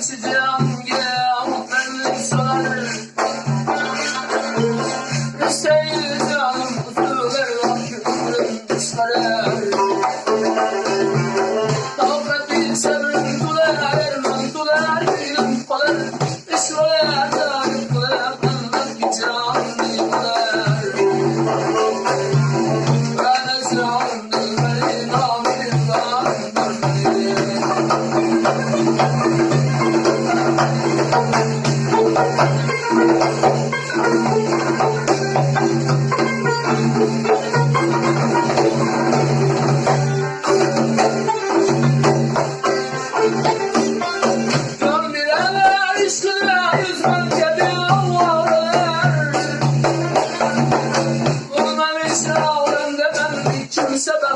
açacağım gel sana. Hüseyin canım ah kutu ver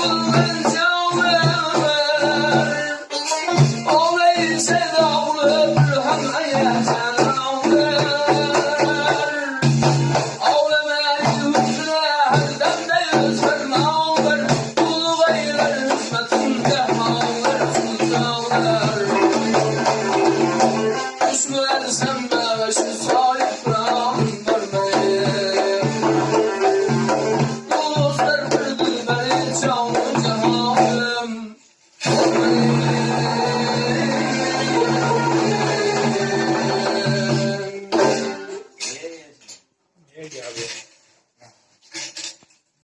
Oh,